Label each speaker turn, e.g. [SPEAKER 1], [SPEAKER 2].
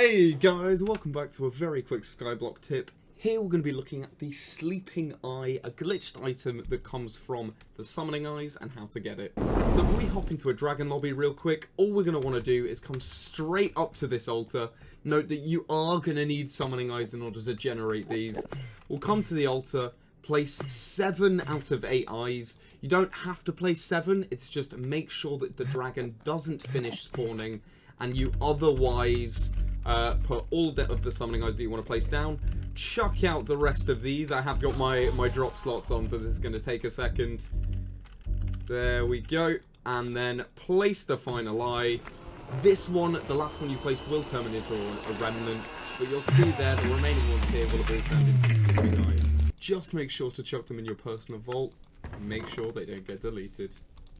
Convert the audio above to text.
[SPEAKER 1] Hey guys, welcome back to a very quick Skyblock tip. Here we're going to be looking at the Sleeping Eye, a glitched item that comes from the Summoning Eyes and how to get it. So if we hop into a Dragon Lobby real quick, all we're going to want to do is come straight up to this altar. Note that you are going to need Summoning Eyes in order to generate these. We'll come to the altar, place 7 out of 8 eyes. You don't have to place 7, it's just make sure that the dragon doesn't finish spawning and you otherwise uh, put all of the summoning eyes that you want to place down. Chuck out the rest of these. I have got my, my drop slots on, so this is going to take a second. There we go. And then place the final eye. This one, the last one you placed, will turn into a, a remnant. But you'll see there, the remaining ones here will have all turned into sleeping eyes. Just make sure to chuck them in your personal vault. Make sure they don't get deleted.